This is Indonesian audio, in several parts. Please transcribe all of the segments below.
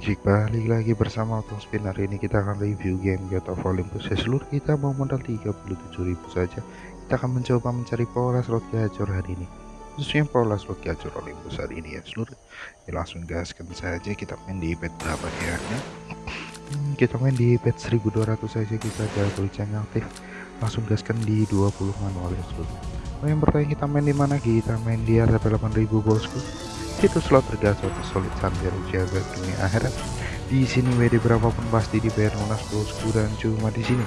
cik balik lagi bersama Otong Spin. Hari ini kita akan review game God of Olympus. Ya seluruh kita mau modal 37.000 saja. Kita akan mencoba mencari pola slot gacor hari ini. Khususnya pola slot gacor Olympus hari ini ya seluruh. Ya langsung gaskan saja. Kita main di bet berapa ya? Hmm, kita main di bet 1200 saja. Kita double channel aktif. Langsung gaskan di 20 manual ya seluruh. Oh, yang bertanya kita main di mana? Kita main di RP 8000 bosku itu slot tergacor solid sambil jaga dunia akhirat. Di sini WD berapapun pasti dibayar lunas bosku dan cuma di sini.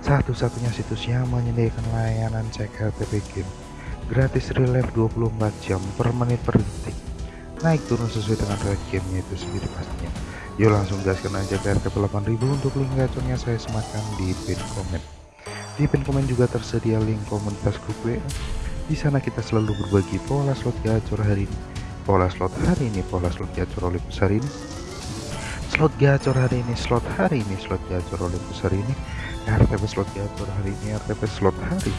Satu-satunya situs yang menyediakan layanan cek RTP game. Gratis relive 24 jam per menit per detik. Naik turun sesuai dengan rate gamenya itu sendiri pastinya. Yuk langsung gaskan aja ke RTP 8000 untuk link gacornya saya sematkan di pin komen di pin komen juga tersedia link komunitas grup WA di sana kita selalu berbagi pola slot gacor hari ini. Pola slot hari ini, pola slot gacor Olympus hari ini. Slot gacor hari ini, slot hari ini, slot gacor Olympus hari ini. RTP slot gacor hari ini, RTP slot hari.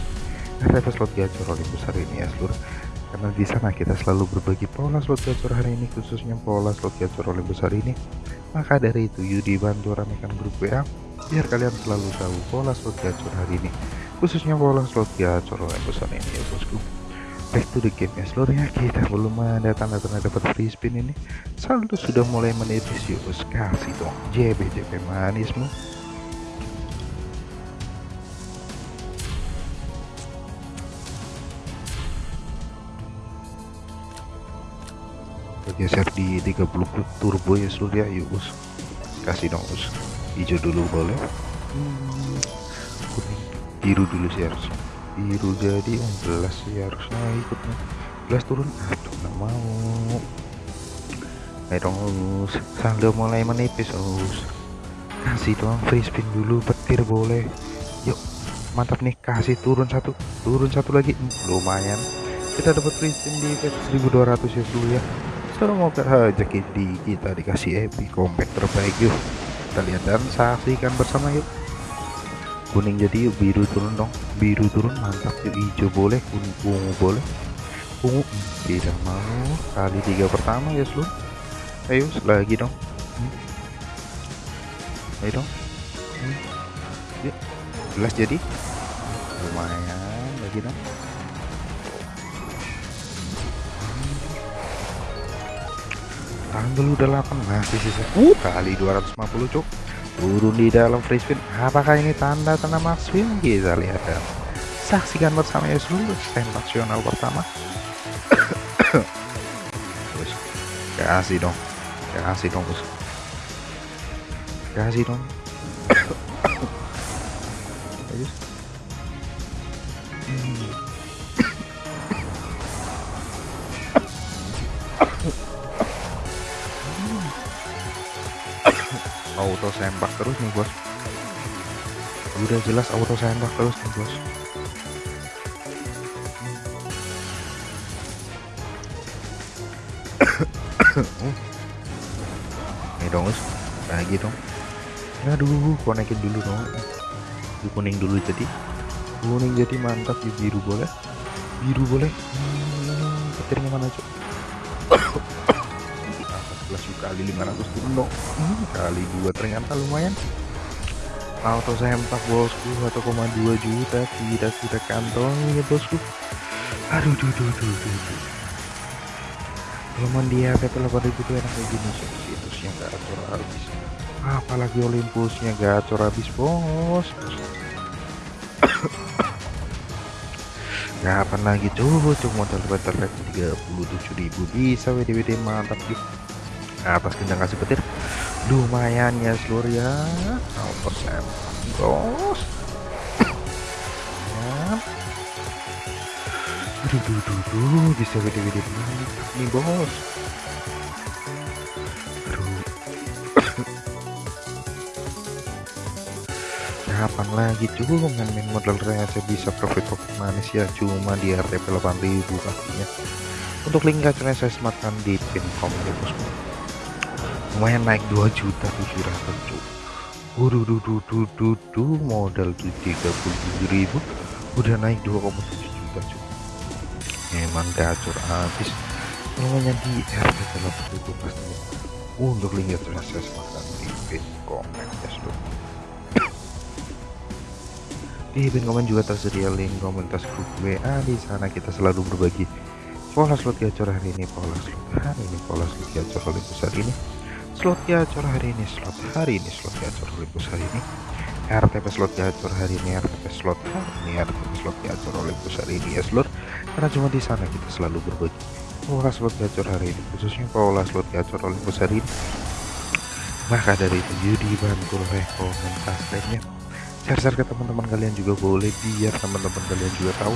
RTP slot gacor Olympus hari ini ya seluruh. Karena di sana kita selalu berbagi pola slot gacor hari ini, khususnya pola slot gacor Olympus hari ini. Maka dari itu, yuk dibantu ramekan grup WA biar kalian selalu tahu pola slot gacor hari ini khususnya bola slot gacor yang besar ini ya bosku. Back to the game ya. Seluruhnya kita belum ada tanda-tanda dapat free spin ini. Saldo sudah mulai menipis yuk bos. Kasih dong. JB JB manismu bergeser di 30 turbo ya seluruh ya yuk bos. Kasih dong bos. Hijau dulu boleh? Hmm, kuning biru dulu sih harus. Biru jadi 11 sih harusnya ikut. 11 turun. Aduh nggak mau. Ayo dong us saldo mulai menipis us kasih dong free spin dulu petir boleh. Yuk mantap nih. Kasih turun satu. Turun satu lagi. Lumayan. Kita dapat free spin di 1200 ya dulu ya. Semoga aja di kita dikasih epic compact terbaik yuk. Kita lihat dan saksikan bersama yuk kuning jadi yuk biru turun dong. Biru turun mantap. Yuk hijau boleh kuning ungu boleh. Ungu tidak mau. Kali tiga pertama ya seluruh ayo lagi dong. Hmm. ayo dong. Hmm. yuk jelas jadi. Lumayan lagi dong. Tanggal udah 8 masih sisa. Uh kali 250 cuk turun di dalam free spin. Apakah ini tanda-tanda max win kita lihat dan saksikan bersama ya seluruh sensasional pertama. Terus kasih dong. Kasih dong bos kasih dong auto sempak terus nih bos udah jelas auto sempak terus nih bos ini dong us lagi dong aduh konekin dulu dong di kuning dulu jadi kuning jadi mantap di biru boleh biru boleh hmm, petirnya mana cok kali 500 turun dong hmm, kali dua ternyata lumayan auto sempak bosku 1,2 juta tidak kita kantong ya bosku. Aduh duh duh duh duh, duh. kalau dia PP 8000 itu enak kayak gini sih situsnya gacor habis. Apalagi Olympusnya gacor habis bos. Kapan lagi? Coba cuma modal better 37.000 bisa WD-WD mantap gitu atas gendang kasih petir. Lumayan ya seluruh ya. 0% bos. Aduh duh, duh, duh. bisa gede-gede nih bos. Kapan lagi? Cuma main modal receh bisa profit profit manis ya. Cuma di RTP 8000 pastinya untuk link gacornya saya sematkan di pin komen ya bosku lumayan naik 2 juta 700 cuk. Waduh duh duh duh modal 37 ribu. Udah naik 2,7 juta cuk. Emang gacor habis namanya di RP itu pasti. Untuk link gacor yang saya di pin komen ya seluruh di pin komen juga tersedia link komunitas grup WA di sana kita selalu berbagi pola slot gacor hari ini pola slot hari ini pola slot gacor Olympus hari ini slot gacor hari ini slot hari ini slot gacor Olympus hari ini. RTP slot gacor hari ini RTP slot hari ini RTP slot gacor Olympus hari ini ya seluruh karena cuma di sana kita selalu berbagi. Pola slot gacor hari ini khususnya pola slot gacor Olympus hari ini. Maka dari itu Yudi bantu rekomendasinya share-share ke teman-teman kalian juga boleh biar teman-teman kalian juga tahu.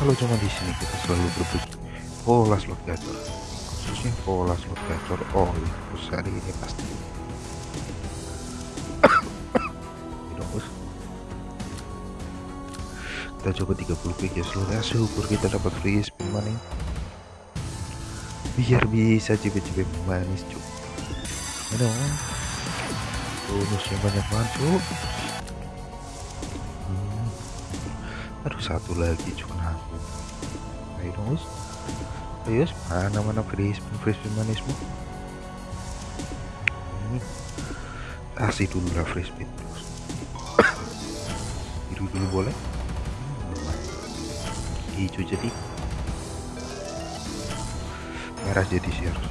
Kalau cuma di sini kita selalu berbagi. Pola slot gacor khususnya pola slot gacor Olympus hari ini pasti. Kita coba 30 quick ya seluruhnya syukur kita dapat free spin money. Biar bisa cepet-cepet manis cuk. Aduh bonusnya banyak banget cuk. Hmm. aduh satu lagi cuk aku ayo dong us ayo mana mana free spin free spin manismu hmm. kasih dulu lah free spin terus. Biru dulu boleh? Hijau jadi. Merah jadi sih harus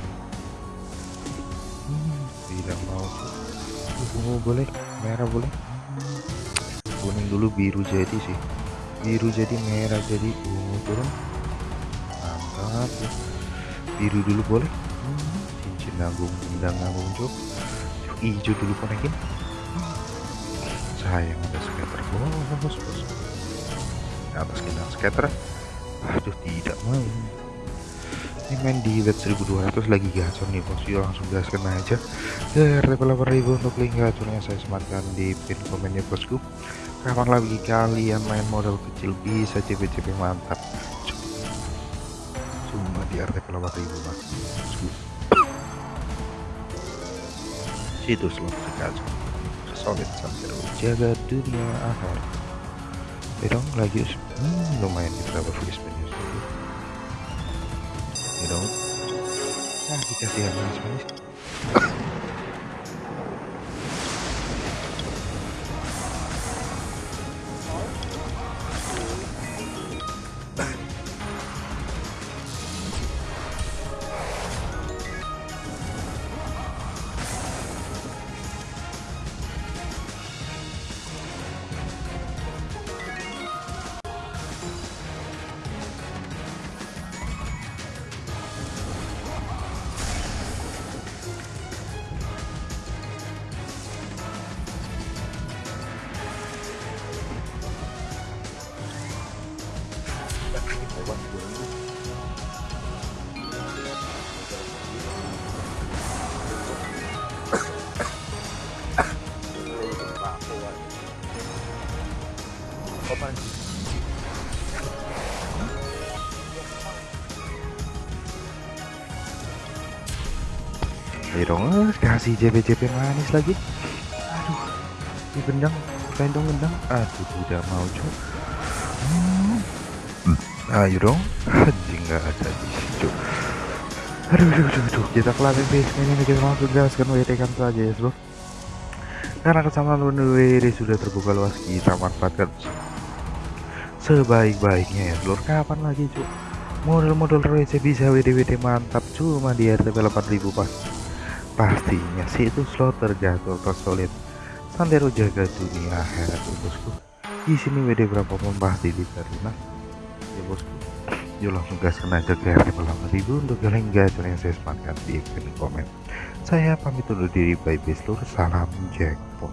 hmm, bilang mau. Ungu boleh merah boleh. Hmm, kuning dulu biru jadi sih. Biru jadi merah jadi. Ungu turun mantap ya. biru dulu boleh? Cincin nanggung bendang nanggung cok hijau dulu konekin sayang ada skater. Bos bos bos atas kendang skater. Aduh tidak mau ini main di bet 1200 lagi gacor nih bos. Yuk langsung gaskan aja. Ke level 8000 untuk link gacornya saya sematkan di pin komennya bosku. Kapan lagi kalian main modal kecil? Bisa CP-CP mantap di RT 8000 mas. Situs slot gacor solid sampai jaga dunia akhirat dong lagi hmm, lumayan kita dapat free spin dong nah dikasih yang manis-manis Ayo dong, eh, kasih JP-JP manis lagi. Aduh, di gendang, dong gendang. Aduh, tidak mau cok. Ayo dong, anjing nggak ada di situ. Aduh, aduh, aduh, aduh. kita kelihatan base ini kita langsung gaskan WT kan saja ya, bro. Karena kesamaan WD sudah terbuka luas kita manfaatkan sebaik-baiknya ya seluruh kapan lagi cuk? Model-model receh bisa WD-WD mantap cuma di RTP 8000 pas. Pastinya sih itu slot terjatuh solid. Santero jaga dunia akhirat bosku. Di sini WD berapa pasti diterima ya bosku yuk langsung gaskan aja ke RTP 8000 untuk kalian gacor yang saya sematkan di komen. Saya pamit undur diri bye bye seluruh salam jackpot